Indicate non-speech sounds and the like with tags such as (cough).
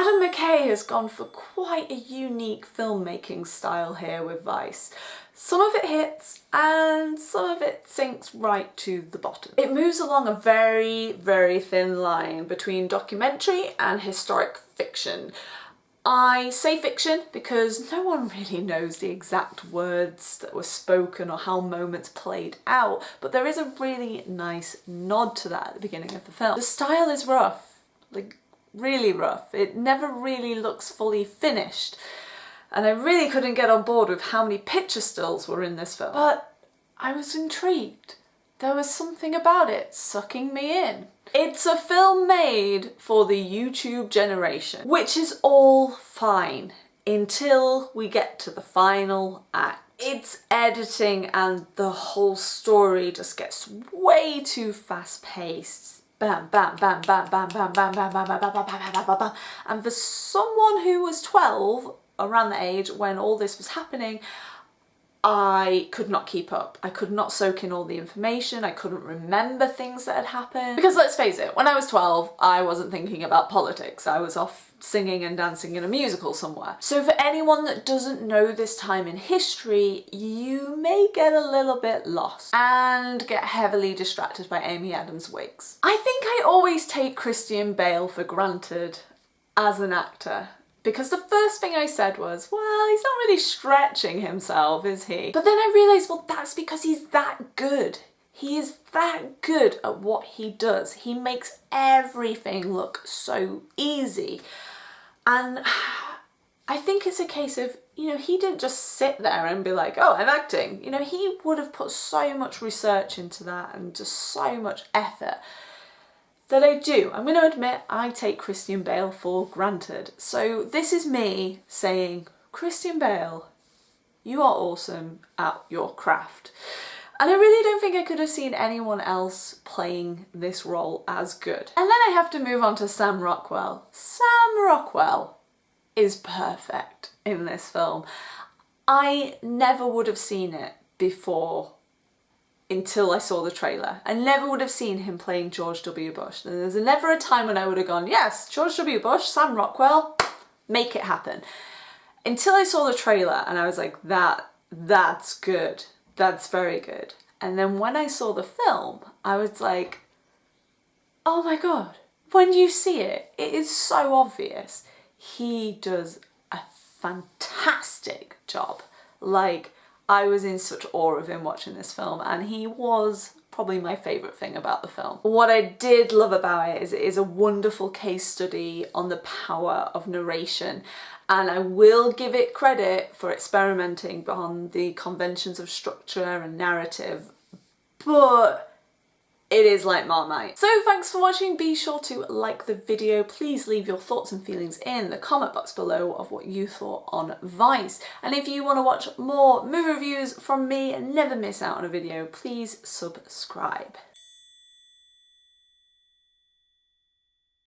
Adam McKay has gone for quite a unique filmmaking style here with Vice. Some of it hits and some of it sinks right to the bottom. It moves along a very, very thin line between documentary and historic fiction. I say fiction because no one really knows the exact words that were spoken or how moments played out, but there is a really nice nod to that at the beginning of the film. The style is rough, like really rough. It never really looks fully finished. And I really couldn't get on board with how many picture stills were in this film. But I was intrigued. There was something about it sucking me in. It's a film made for the YouTube generation, which is all fine until we get to the final act. It's editing and the whole story just gets way too fast paced bam, bam, bam, bam, bam, bam, bam, bam, bam, bam, bam, bam, bam, bam, bam, bam. And for someone who was 12, around the age when all this was happening, I could not keep up. I could not soak in all the information. I couldn't remember things that had happened. Because let's face it, when I was 12, I wasn't thinking about politics. I was off singing and dancing in a musical somewhere. So for anyone that doesn't know this time in history, you may get a little bit lost and get heavily distracted by Amy Adams' wigs. I think I always take Christian Bale for granted as an actor because the first thing I said was, well, he's not really stretching himself, is he? But then I realised, well, that's because he's that good. He is that good at what he does. He makes everything look so easy. And (sighs) I think it's a case of, you know, he didn't just sit there and be like, oh, I'm acting. You know, he would have put so much research into that and just so much effort that I do. I'm going to admit I take Christian Bale for granted. So this is me saying, Christian Bale, you are awesome at your craft. And I really don't think I could have seen anyone else playing this role as good. And then I have to move on to Sam Rockwell. Sam Rockwell is perfect in this film. I never would have seen it before until I saw the trailer. I never would have seen him playing George W. Bush. And there's never a time when I would have gone, yes, George W. Bush, Sam Rockwell, make it happen. Until I saw the trailer and I was like, that, that's good. That's very good. And then when I saw the film, I was like, oh my God, when you see it, it is so obvious. He does a fantastic job. Like, I was in such awe of him watching this film and he was probably my favourite thing about the film. What I did love about it is it is a wonderful case study on the power of narration and I will give it credit for experimenting on the conventions of structure and narrative but is like Marmite. So thanks for watching, be sure to like the video, please leave your thoughts and feelings in the comment box below of what you thought on Vice. And if you want to watch more movie reviews from me and never miss out on a video, please subscribe.